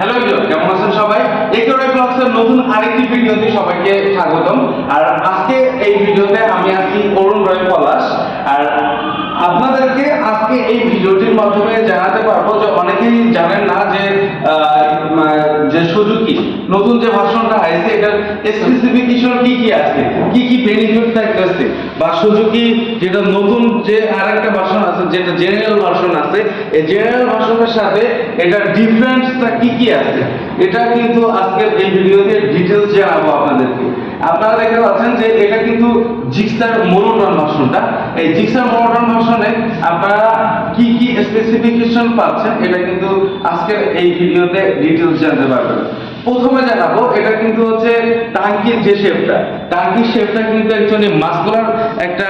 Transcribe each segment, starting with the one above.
Hello video কেমন আছেন সবাই? একেবারে ক্লাসের নতুন আরেকটি ভিডিওতে সবাইকে স্বাগতম। আর আজকে এই ভিডিওতে আমি আছি অরুণ রয় পলাশ। আর আপনাদেরকে আজকে এই ভিডিওটির মাধ্যমে জানাতে পারব যে অনেকেই জানেন না যে যে সুজুকি নতুন যে ভার্সনটা আছে এটার স্পেসিফিকেশন কি কি আছে? কি কি বেনিফিট থাকতেছে? বা সুজুকি যেটা নতুন যে আরেকটা ভার্সন আছে, যেটা জেনারেল ভার্সন আছে, এই জেনারেল ভার্সনের সাথে এটার ডিফারেন্সটা কি কি আছে? এটা কিন্তু আজকের এই ভিডিওতে ডিটেলস জানাব আপনাদেরকে। আপনারা দেখতে পাচ্ছেন যে এটা কিন্তু জিক্সার মোনোটন ভার্সনটা। এই জিক্সার মোনোটন ভার্সনে আপনারা কি কি স্পেসিফিকেশন পাচ্ছেন, এটা কিন্তু আজকের এই ভিডিওতে ডিটেলস জানতে পারবেন। প্রথমে জানাব এটা কিন্তু হচ্ছে টাঙ্কির যে শেপটা। টাঙ্কির শেপটা কিন্তু অ্যাকচুয়ালি মাস্কুলার একটা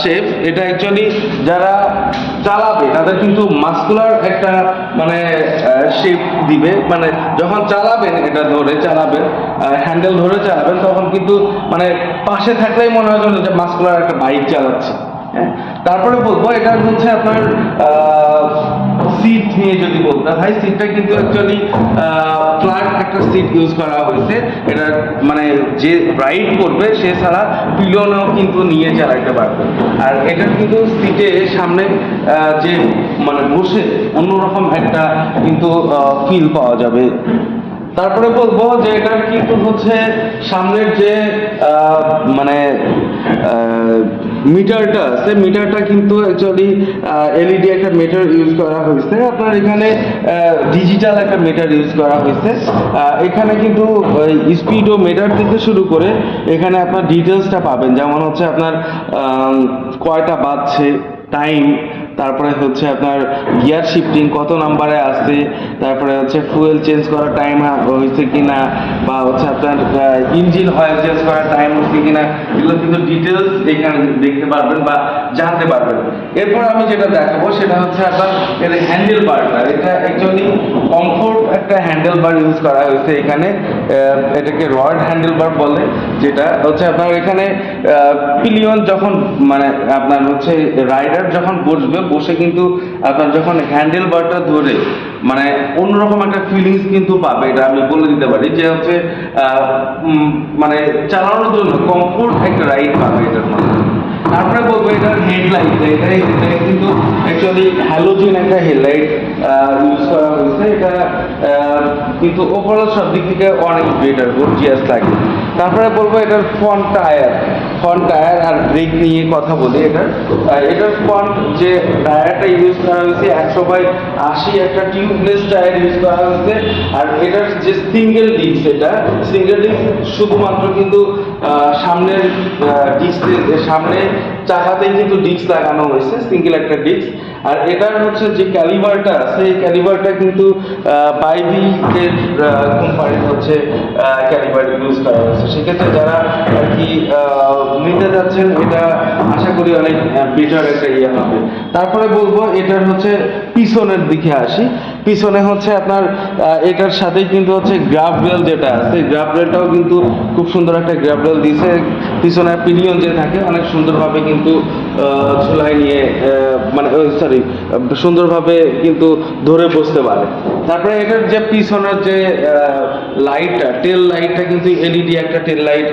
শেপ। এটা অ্যাকচুয়ালি যারা চালাবে, তাদের কিন্তু মাস্কুলার একটা মানে শেপ দিবে। মানে যখন চালাবেন, এটা ধরে চালাবেন হ্যান্ডেল ধরে চালাবেন, তখন কিন্তু মানে পাশে থাকলেই মনে হয় যে মাস্কুলার একটা বাইক চালাচ্ছে। হ্যাঁ? তারপরে বলব এটা হচ্ছে আপনার সিট নিয়ে যদি বলতে হয় সিটটা কিন্তু অ্যাকচুয়ালি ফ্ল্যাট একটা সিট ইউজ করা হয়েছে। এটা মানে যে রাইড করবে, সে ছাড়া পিলনও কিন্তু নিয়ে চালাতে পারবে। আর এটার কিন্তু সিটে সামনে যে মানে বসে অন্যরকম একটা কিন্তু ফিল পাওয়া যাবে। তারপরে বলব যে এটার কিন্তু হচ্ছে সামনের যে মানে মিটারটা সে মিটারটা কিন্তু অ্যাকচুয়ালি এলইডি একটা মিটার ইউজ করা হয়েছে, আপনার এখানে ডিজিটাল একটা মিটার ইউজ করা হয়েছে। এখানে কিন্তু স্পিড ও মিটার থেকে শুরু করে এখানে আপনার ডিটেলসটা পাবেন। যেমন হচ্ছে আপনার কয়টা বাজছে টাইম তারপরে হচ্ছে আপনার গিয়ার শিফটিং কত নাম্বারে আসছে, তারপরে হচ্ছে ফুয়েল চেঞ্জ করার টাইম হয়েছে কিনা, বা হচ্ছে আপনার ইঞ্জিন অয়েল চেঞ্জ করার টাইম হচ্ছে কিনা, এগুলো কিন্তু ডিটেলস এখানে দেখতে পারবেন, বা জানতে পারবেন। এরপর আমি যেটা দেখাবো সেটা হচ্ছে আপনার এর হ্যান্ডেল বারটা এটা অ্যাকচুয়ালি কমফোর্ট একটা হ্যান্ডেল বার ইউজ করা হয়েছে এখানে। এটাকে রড হ্যান্ডেল বার বলে, যেটা হচ্ছে আপনার এখানে পিলিয়ন যখন মানে আপনার হচ্ছে রাইডার যখন বসবে, বসে কিন্তু আপনার যখন হ্যান্ডেল বারটা ধরে মানে অন্যরকম একটা ফিলিংস কিন্তু পাবে। এটা আমি বলে দিতে পারি যে হচ্ছে মানে চালানোর জন্য কমফোর্ট একটা রাইড পাবে এটার মধ্যে। তারপরে বলব এটার হেডলাইট এটা এটা কিন্তু অ্যাকচুয়ালি হ্যালোজিন একটা হেডলাইট ইউজ করা হয়েছে। এটা কিন্তু ওভারঅল সব দিক থেকে অনেক বেটার গর্জিয়াস লাগে। তারপরে বলব এটার ফ্রন্ট টায়ার ফ্রন্ট টায়ার আর ব্রেক নিয়ে কথা বলি এটার। এটার ফ্রন্ট যে টায়ারটা ইউজ করা হয়েছে, একশো বাই আশি একটা টিউবলেস টায়ার ইউজ করা হয়েছে। আর এটার যে সিঙ্গেল ডিস্ক এটা সিঙ্গেল ডিস্ক শুধুমাত্র কিন্তু সামনের ডিস্কে সামনে চাকাতেই কিন্তু ডিস্ক লাগানো হয়েছে সিঙ্গেল একটা ডিস্ক আর এটার হচ্ছে যে ক্যালিভারটা এই ক্যালিভারটা কিন্তু বাইবি এর কোম্পানির হচ্ছে ক্যালিভার ইউজ করা হয়েছে। সেক্ষেত্রে যারা আর কি নিতে যাচ্ছেন, এটা আশা করি অনেক বেটার একটা ইয়ে হবে। তারপরে বলব, এটার হচ্ছে পিছনের দিকে আসি। পিছনে হচ্ছে আপনার এটার সাথেই কিন্তু হচ্ছে গ্রাফ রেল যেটা আছে গ্রাফ রেলটাও কিন্তু খুব সুন্দর একটা গ্রাফ রেল দিছে। পিছনে পিলিয়ন যে থাকে, অনেক সুন্দরভাবে কিন্তু ঝুলাই নিয়ে মানে সরি সুন্দরভাবে কিন্তু ধরে বসতে পারে। তারপরে এটার যে পিছনের যে লাইটটা টেল লাইটটা কিন্তু এলইডি একটা টেল লাইট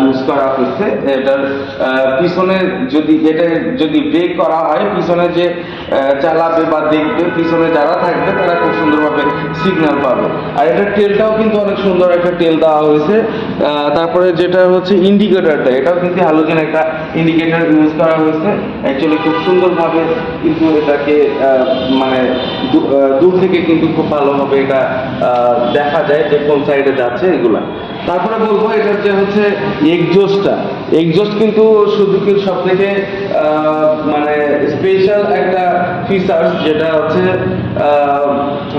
ইউজ করা হয়েছে এটার পিছনে যদি, এটা যদি ব্রেক করা হয়, পিছনে যে চালাবে বা দেখবে, পিছনে যারা থাকবে, তারা খুব সুন্দরভাবে সিগন্যাল পাবে। আর এটার টেলটাও কিন্তু অনেক সুন্দর একটা টেল দেওয়া হয়েছে। তারপরে যেটা হচ্ছে ইন্ডিকেটরটা এটাও কিন্তু হ্যালোজেন একটা ইন্ডিকেটর ইউজ করা হয়েছে। অ্যাকচুয়ালি খুব সুন্দরভাবে কিন্তু এটাকে মানে দূর থেকে কিন্তু খুব ভালোভাবে এটা দেখা যায় যে কোন সাইডে যাচ্ছে এগুলা। তারপরে বলব এটার যে হচ্ছে কিন্তু সব থেকে মানে স্পেশাল একটা ফিচার্স যেটা হচ্ছে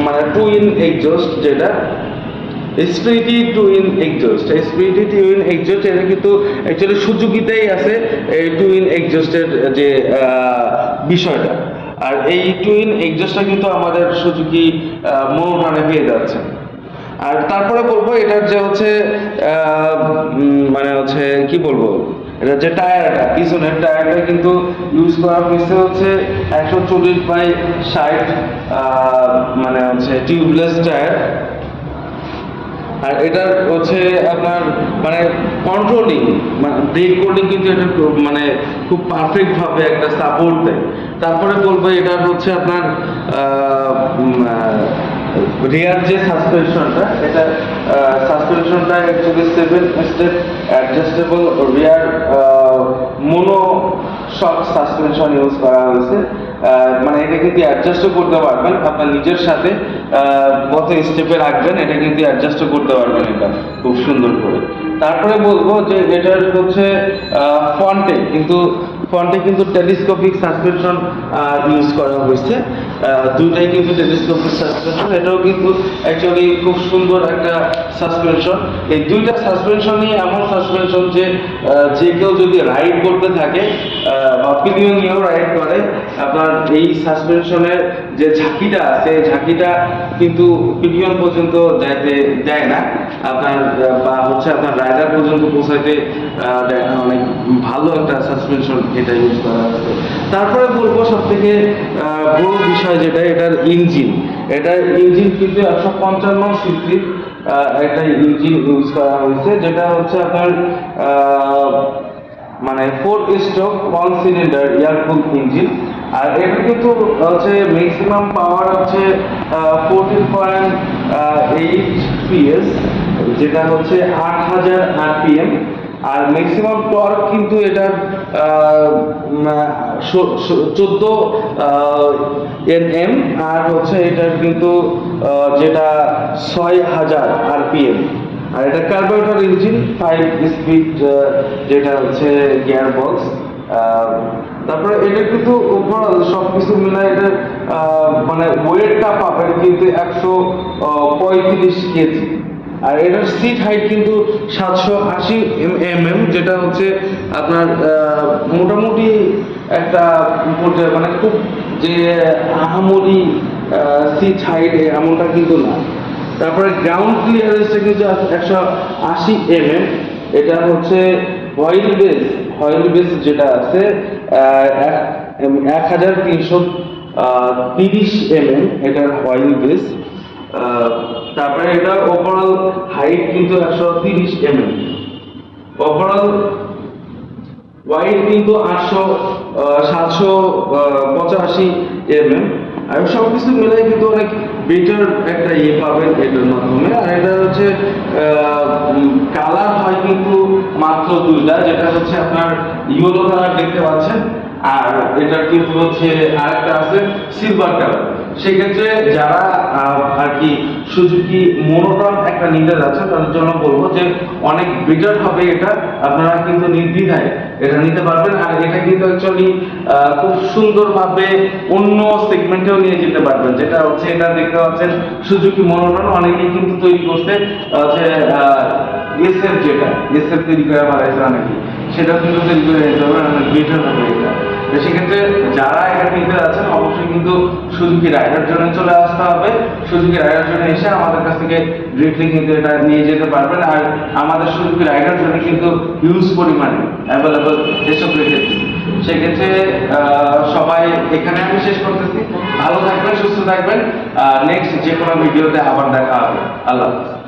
মানে টু ইন যেটা স্পিরিটি টু ইন স্পিরিটি টু ইন এটা কিন্তু অ্যাকচুয়ালি সুজুকিতেই আছে এই টু ইন এক্সজস্টের যে বিষয়টা। আর এই টু ইন কিন্তু আমাদের সুজুকি মনোটানে পেয়ে যাচ্ছে। আর তারপরে বলব, এটার যে হচ্ছে মানে হচ্ছে, কি বলব? এটা যে টায়ারটা, পিছনের টায়ারটা কিন্তু ইউজ করা হয়েছে হচ্ছে একশো চল্লিশ বাই ষাট মানে হচ্ছে টিউবলেস টায়ার। আর এটা হচ্ছে আপনার মানে কন্ট্রোলিং মানে ব্রেক করলে কিন্তু এটা মানে খুব পারফেক্ট ভাবে একটা সাপোর্ট দেয়। তারপরে বলব এটা হচ্ছে আপনার রিয়ার যে সাসপেনশনটা, এটা সাসপেনশনটা actually seven step adjustable rear mono shock suspension use করা হয়েছে। মানে এটা কিন্তু অ্যাডজাস্টও করতে পারবেন, আপনার নিজের সাথে কত স্টেপে রাখবেন, এটা কিন্তু অ্যাডজাস্টও করতে পারবেন এটা, খুব সুন্দর করে। তারপরে বলব যে এটার হচ্ছে ফন্টে কিন্তু ফন্টে কিন্তু টেলিস্কোপিক সাসপেনশন ইউজ করা হয়েছে। দুইটাই কিন্তু টেলিস্কোপিক সাসপেনশন এটাও কিন্তু অ্যাকচুয়ালি খুব সুন্দর একটা সাসপেনশন এই দুইটা সাসপেনশনই এমন সাসপেনশন যে যে কেউ যদি রাইড করতে থাকে বা পিলিয়ন নিয়েও রাইড করে, আপনার এই সাসপেনশনের যে ঝাঁকিটা আছে ঝাঁকিটা কিন্তু পিলিয়ন পর্যন্ত যাইতে দেয় না। আপনার বা হচ্ছে আপনার রাইডার পর্যন্ত পৌঁছাইতে অনেক ভালো একটা সাসপেনশন এটা ইউজ করা হয়েছে তারপরে বলব সব থেকে বড় বিষয় যেটা, এটার ইঞ্জিন এটার ইঞ্জিন কিন্তু একশো পঞ্চান্ন সিসি একটা ইঞ্জিন ইউজ করা হয়েছে, যেটা হচ্ছে আপনার মানে four stroke one cylinder air cool engine আর এটা কিন্তু হচ্ছে ম্যাক্সিমাম পাওয়ার হচ্ছে ফোরটিন পয়েন্ট এইট পিএস যেটা হচ্ছে আট হাজার আরপিএম। আর ম্যাক্সিমাম টর্ক কিন্তু এটার চোদ্দ এন এম আর হচ্ছে এটার কিন্তু যেটা ছয় হাজার আরপিএম। আর এটা কার্বোরেটর ইঞ্জিন ফাইভ স্পিড যেটা হচ্ছে গিয়ার বক্স তারপরে এটা কিন্তু ওভারঅল সব কিছু মিলে এটা মানে ওয়েটটা পাবেন কিন্তু একশো পঁয়ত্রিশ কেজি। আর এটার সিট হাইট কিন্তু সাতশো আশি এম এম যেটা হচ্ছে আপনার মোটামুটি একটা পর্যায়ে মানে খুব যে আহামরি সিট হাইট এমনটা কিন্তু না। তারপরে গ্রাউন্ড ক্লিয়ারেন্সটা কিন্তু একশো আশি এম এম এটা হচ্ছে অয়েল বেস অয়েল বেস যেটা আছে এক- হাজার তিনশো তিরিশ এম এম এটার অয়েল বেস তারপরে এটা ওভারঅল হাইট কিন্তু একশো তিরিশ এম এম ওভারঅল ওয়াইড কিন্তু আটশো সাতশো পঁচাশি এম এম আর সব কিছু মিলাই কিন্তু অনেক বেটার একটা ইয়ে পাবেন এটার মাধ্যমে। আর এটা হচ্ছে কালার হয় কিন্তু মাত্র দুইটা, যেটা হচ্ছে আপনার ইয়েলো কালার দেখতে পাচ্ছেন। আর এটা কিন্তু হচ্ছে আরেকটা আছে সিলভার কালার সেক্ষেত্রে যারা আর কি সুজুকি মোনোটন একটা নিতে যাচ্ছে, তাদের জন্য বলব যে অনেক বেটার হবে এটা। আপনারা কিন্তু নির্দ্বিধায় এটা নিতে পারবেন। আর এটা কিন্তু অ্যাকচুয়ালি খুব সুন্দরভাবে অন্য সেগমেন্টেও নিয়ে যেতে পারবেন। যেটা হচ্ছে, এটা দেখতে পাচ্ছেন সুজুকি মোনোটন অনেকেই কিন্তু তৈরি করতে যে এসএফ যেটা এসএফ তৈরি করে বাড়াইছে অনেকে সেটা কিন্তু তৈরি করে নিতে হবে অনেক বেটার হবে এটা। তো সেক্ষেত্রে যারা এটা নিতে যাচ্ছেন, অবশ্যই কিন্তু সুজুকি রাইডার জন্য চলে আসতে হবে। সুজুকি রাইডার জন্য এসে আমাদের কাছ থেকে ডিরেক্টলি কিন্তু এটা নিয়ে যেতে পারবেন। আর আমাদের সুজুকি রাইডার জন্য কিন্তু হিউজ পরিমাণে অ্যাভেলেবল এসব রেখেছি সেক্ষেত্রে সবাই এখানে আমি শেষ করতেছি। ভালো থাকবেন, সুস্থ থাকবেন। আর নেক্সট যে কোনো ভিডিওতে আবার দেখা হবে। আল্লাহ হাফেজ।